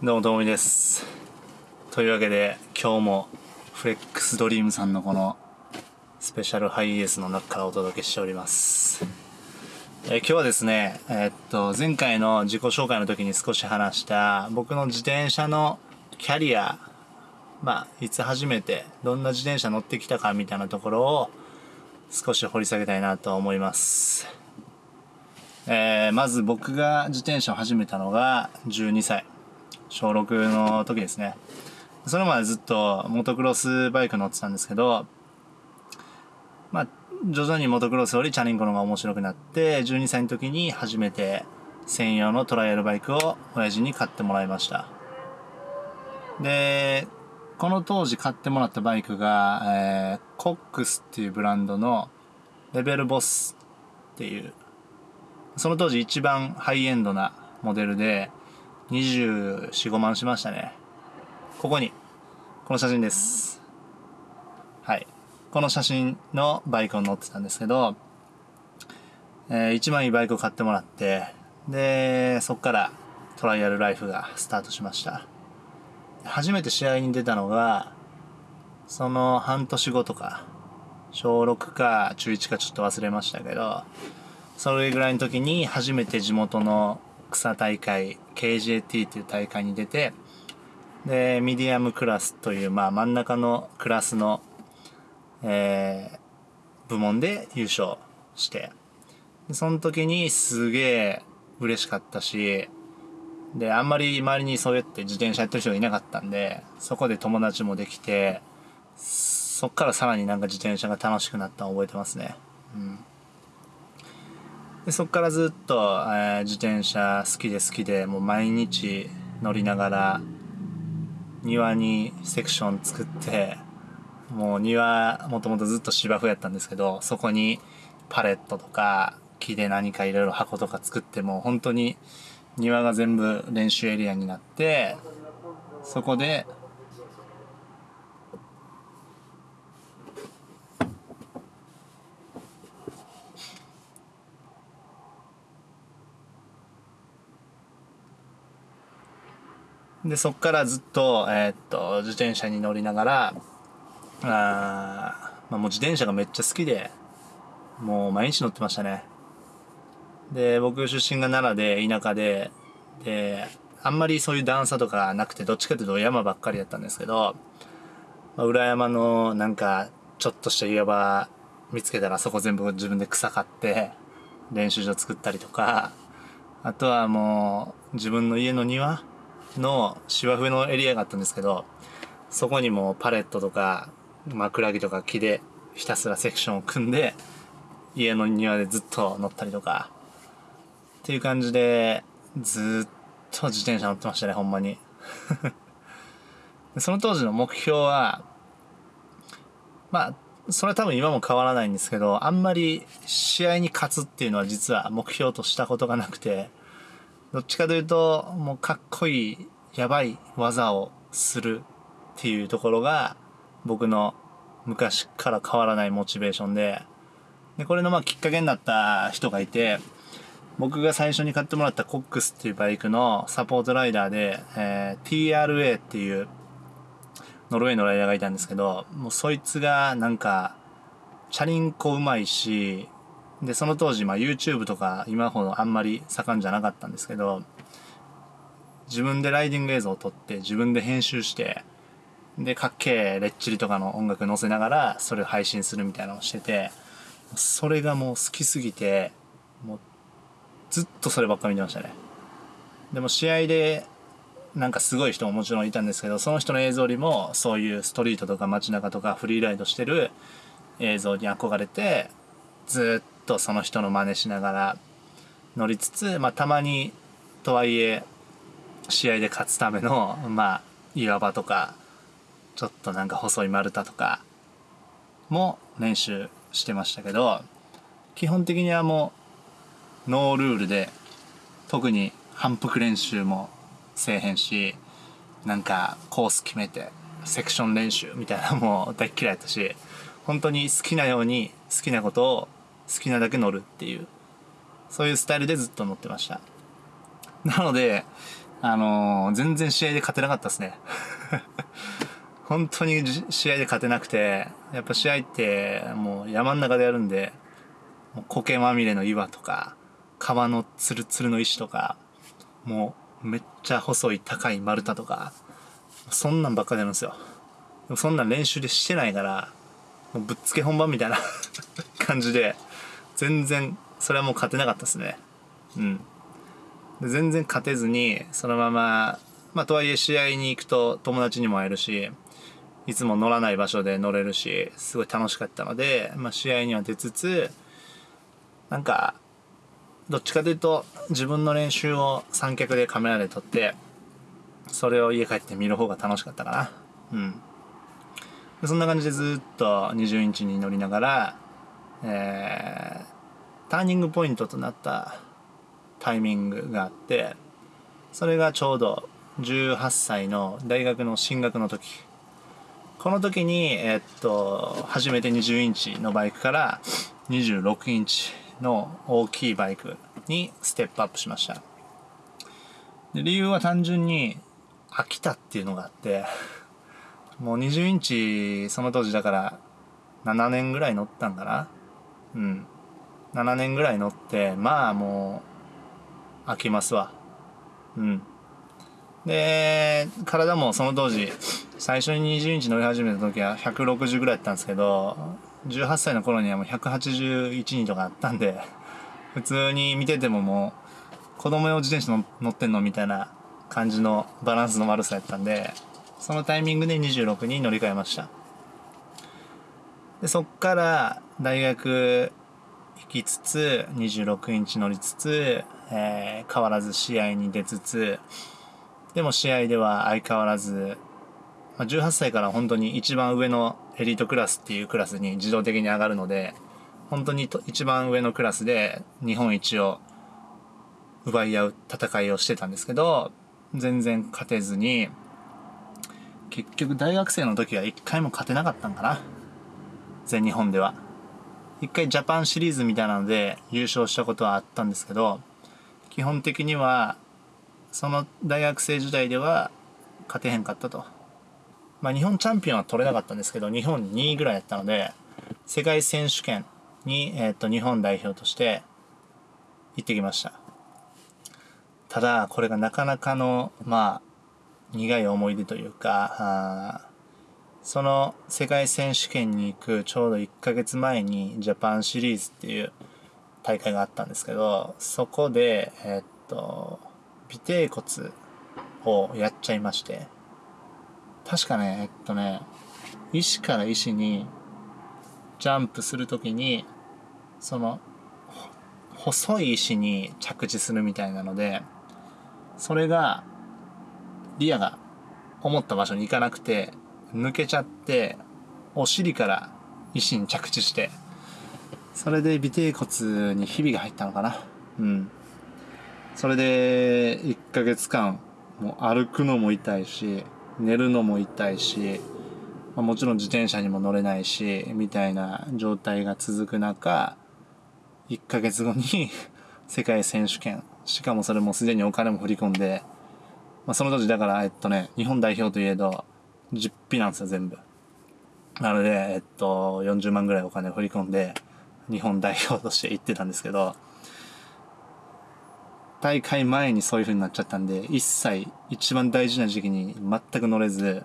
どうもともみです。というわけで今日もフレックスドリームさんのこのスペシャルハイエースの中からお届けしております。え今日はですねえーっと前回の自己紹介の時に少し話した僕の自転車のキャリアまあいつ初めてどんな自転車乗ってきたかみたいなところを少し掘り下げたいなと思います。えーまず僕が自転車を始めたのが12歳。小6の時ですね。それまでずっとモトクロスバイク乗ってたんですけどまあ徐々にモトクロスよりチャリンコの方が面白くなって12歳の時に初めて専用のトライアルバイクを親父に買ってもらいました。でこの当時買ってもらったバイクが、えーコックスっていうブランドのレベルボスっていうその当時一番ハイエンドなモデルで24、5万しましたね。ここに、この写真です。はい。この写真のバイクを乗ってたんですけど、えー一番いいバイクを買ってもらって、で、そっからトライアルライフがスタートしました。初めて試合に出たのが、その半年後とか、小6か中1かちょっと忘れましたけど、それぐらいの時に初めて地元の草大会 KJT っていう大会に出てでミディアムクラスという、まあ、真ん中のクラスの、えー部門で優勝してその時にすげえ嬉しかったしであんまり周りにそうやって自転車やってる人がいなかったんでそこで友達もできてそっからさらになんか自転車が楽しくなったのを覚えてますね。うん。でそっからずっと、えー自転車好きで好きでもう毎日乗りながら庭にセクション作ってもう庭もともとずっと芝生やったんですけどそこにパレットとか木で何かいろいろ箱とか作ってもう本当に庭が全部練習エリアになってそこでで、そっからずっと、えーっと、自転車に乗りながら、あまあ、もう自転車がめっちゃ好きで、もう毎日乗ってましたね。で、僕出身が奈良で、田舎で、で、あんまりそういう段差とかなくて、どっちかというと山ばっかりやったんですけど、まあ、裏山のなんか、ちょっとした岩場見つけたらそこ全部自分で草買って、練習場作ったりとか、あとはもう、自分の家の庭の芝生のエリアがあったんですけど、そこにもパレットとか枕木とか木でひたすらセクションを組んで、家の庭でずっと乗ったりとか、っていう感じで、ずっと自転車乗ってましたね、ほんまに。その当時の目標は、まあ、それは多分今も変わらないんですけど、あんまり試合に勝つっていうのは実は目標としたことがなくて、どっちかというと、もうかっこいい、やばい技をするっていうところが、僕の昔から変わらないモチベーションで、で、これのまあきっかけになった人がいて、僕が最初に買ってもらったコックスっていうバイクのサポートライダーで、えー TRA っていうノルウェーのライダーがいたんですけど、もうそいつがなんか、チャリンコうまいし、で、その当時、まあ YouTube とか今ほどあんまり盛んじゃなかったんですけど、自分でライディング映像を撮って自分で編集して、で、かっけえレッチリとかの音楽載せながらそれを配信するみたいなのをしてて、それがもう好きすぎて、もうずっとそればっか見てましたね。でも試合でなんかすごい人ももちろんいたんですけど、その人の映像よりもそういうストリートとか街中とかフリーライドしてる映像に憧れて、ずっとその人の真似しながら乗りつつ、まあたまにとはいえ試合で勝つための、まあ岩場とか、ちょっとなんか細い丸太とかも練習してましたけど、基本的にはもうノールールで特に反復練習もせえへんしなんかコース決めてセクション練習みたいなのも大っ嫌いだったし本当に好きなように好きなことを好きなだけ乗るっていうそういうスタイルでずっと乗ってましたなのであのー、全然試合で勝てなかったですね。本当に試合で勝てなくて、やっぱ試合ってもう山ん中でやるんで、もう苔まみれの岩とか、川のツルツルの石とか、もうめっちゃ細い高い丸太とか、そんなんばっかりやるんですよ。でもそんなん練習でしてないから、もうぶっつけ本番みたいな 感じで、全然、それはもう勝てなかったですね。うん。全然勝てずに、そのまま、まあ、とはいえ試合に行くと友達にも会えるし、いつも乗らない場所で乗れるし、すごい楽しかったので、まあ、試合には出つつ、なんか、どっちかというと、自分の練習を三脚でカメラで撮って、それを家帰って見る方が楽しかったかな。うん。そんな感じでずっと20インチに乗りながら、えー、ターニングポイントとなったタイミングがあってそれがちょうど18歳の大学の進学の時。この時に、えっと、初めて20インチのバイクから26インチの大きいバイクにステップアップしました。で理由は単純に飽きたっていうのがあってもう20インチその当時だから7年ぐらい乗ったんかな。うん。7年ぐらい乗ってまあもう飽きますわ。うん。で体もその当時最初に20インチ乗り始めた時は160ぐらいやったんですけど18歳の頃にはもう181人とかあったんで普通に見ててももう子供用自転車乗ってんのみたいな感じのバランスの悪さやったんでそのタイミングで26に乗り換えました。でそっから大学行きつつ26インチ乗りつつえー、変わらず試合に出つつ、でも試合では相変わらず、まあ、18歳から本当に一番上のエリートクラスっていうクラスに自動的に上がるので、本当に一番上のクラスで日本一を奪い合う戦いをしてたんですけど、全然勝てずに、結局大学生の時は一回も勝てなかったんかな。全日本では。一回ジャパンシリーズみたいなので優勝したことはあったんですけど、基本的にはその大学生時代では勝てへんかったと。まあ日本チャンピオンは取れなかったんですけど、日本2位ぐらいやったので、世界選手権に、え、ー、と日本代表として行ってきました。ただ、これがなかなかの、まあ、苦い思い出というか、その世界選手権に行くちょうど1ヶ月前にジャパンシリーズっていう大会があったんですけど、そこで、えっと、尾低骨をやっちゃいまして、確かね、えっとね、石から石にジャンプするときに、その、細い石に着地するみたいなので、それが、リアが思った場所に行かなくて、抜けちゃって、お尻から石に着地して、それで尾低骨にひびが入ったのかな。うん。それで、1ヶ月間、もう歩くのも痛いし、寝るのも痛いし、まあ、もちろん自転車にも乗れないし、みたいな状態が続く中、1ヶ月後に 世界選手権、しかもそれもすでにお金も振り込んで、まあ、その当時だから、えっとね、日本代表といえど、実費なんですよ、全部。なので、えっと、40万ぐらいお金を振り込んで、日本代表として行ってたんですけど、大会前にそういう風になっちゃったんで、一切一番大事な時期に全く乗れず、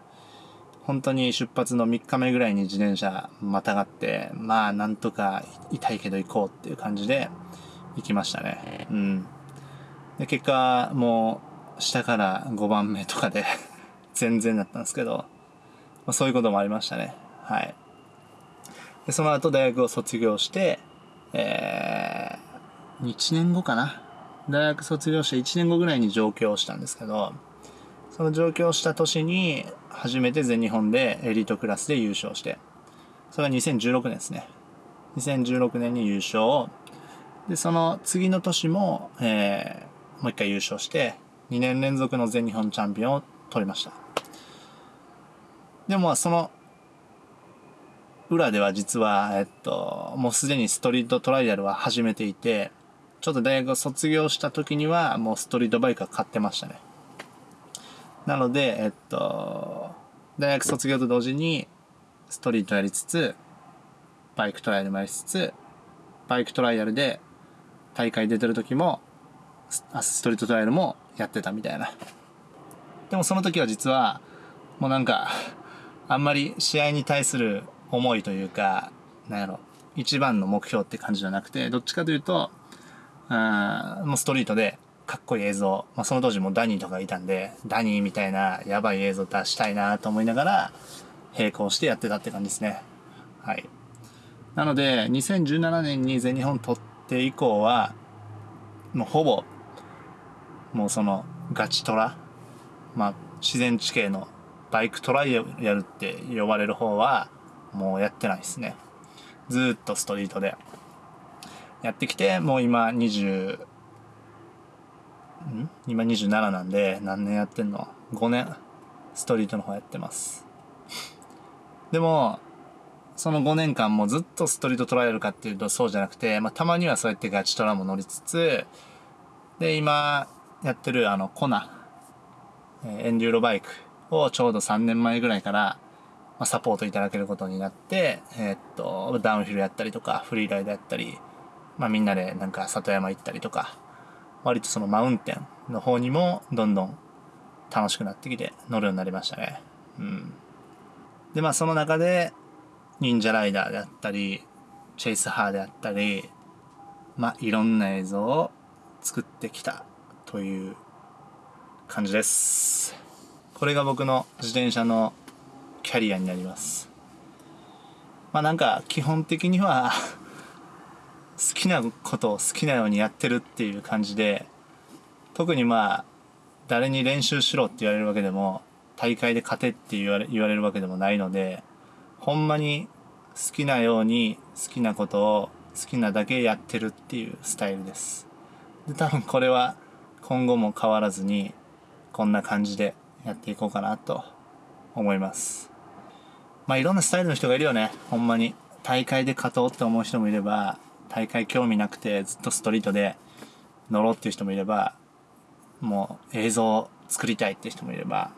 本当に出発の3日目ぐらいに自転車またがって、まあなんとか痛いけど行こうっていう感じで行きましたね。うん。で、結果もう下から5番目とかで全然だったんですけど、まあ、そういうこともありましたね。はい。で、その後大学を卒業して、えー、1年後かな。大学卒業して1年後ぐらいに上京したんですけど、その上京した年に初めて全日本でエリートクラスで優勝して、それが2016年ですね。2016年に優勝。で、その次の年も、えー、もう一回優勝して、2年連続の全日本チャンピオンを取りました。でも、その裏では実は、えっと、もうすでにストリートトライアルは始めていて、ちょっと大学を卒業した時にはもうストリートバイクは買ってましたね。なので、えっと、大学卒業と同時に、ストリートやりつつ、バイクトライアルもやりつつ、バイクトライアルで大会出てる時も、ストリートトライアルもやってたみたいな。でもその時は実は、もうなんか、あんまり試合に対する思いというか、なんやろ、一番の目標って感じじゃなくて、どっちかというと、あもうストリートでかっこいい映像、まあ、その当時もダニーとかいたんで、ダニーみたいなやばい映像出したいなと思いながら、並行してやってたって感じですね。はい。なので、2017年に全日本取って以降は、もうほぼ、もうそのガチトラ、まあ自然地形のバイクトライアルって呼ばれる方は、もうやってないですね。ずっとストリートで。やってきて、もう今20、ん？今27なんで、何年やってんの ?5 年、ストリートの方やってます。でも、その5年間もずっとストリートトライアルかっていうとそうじゃなくて、まあ、たまにはそうやってガチトラも乗りつつ、で、今やってるあの、コナ、エンデューロバイクをちょうど3年前ぐらいから、ま、サポートいただけることになって、えー、っと、ダウンヒルやったりとか、フリーライドやったり、まあみんなでなんか里山行ったりとか、割とそのマウンテンの方にもどんどん楽しくなってきて乗るようになりましたね。うん。で、まあその中で、忍者ライダーであったり、チェイスハーであったり、まあいろんな映像を作ってきたという感じです。これが僕の自転車のキャリアになります。まあなんか基本的には好きなことを好きなようにやってるっていう感じで特にまあ誰に練習しろって言われるわけでも大会で勝てって言われ言われるわけでもないのでほんまに好きなように好きなことを好きなだけやってるっていうスタイルですで多分これは今後も変わらずにこんな感じでやっていこうかなと思いますまあいろんなスタイルの人がいるよねほんまに大会で勝とうって思う人もいれば大会興味なくてずっとストリートで乗ろうっていう人もいれば、もう映像作りたいって人もいれば、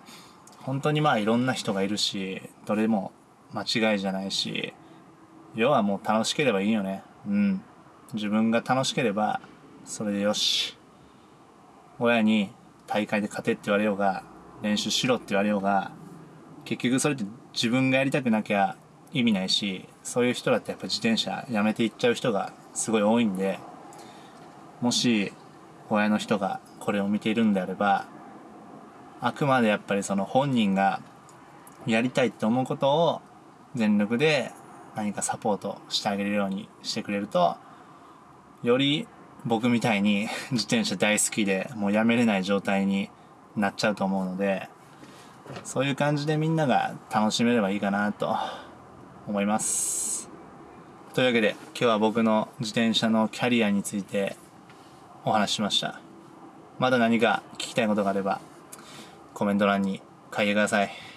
本当にまあいろんな人がいるし、どれも間違いじゃないし、要はもう楽しければいいよね。うん。自分が楽しければ、それでよし。親に大会で勝てって言われようが、練習しろって言われようが、結局それって自分がやりたくなきゃ意味ないし、そういう人だってやっぱ自転車やめていっちゃう人がすごい多いんで、もし親の人がこれを見ているんであれば、あくまでやっぱりその本人がやりたいって思うことを全力で何かサポートしてあげるようにしてくれると、より僕みたいに自転車大好きでもうやめれない状態になっちゃうと思うので、そういう感じでみんなが楽しめればいいかなと思います。というわけで今日は僕の自転車のキャリアについてお話ししました。まだ何か聞きたいことがあればコメント欄に書いてください。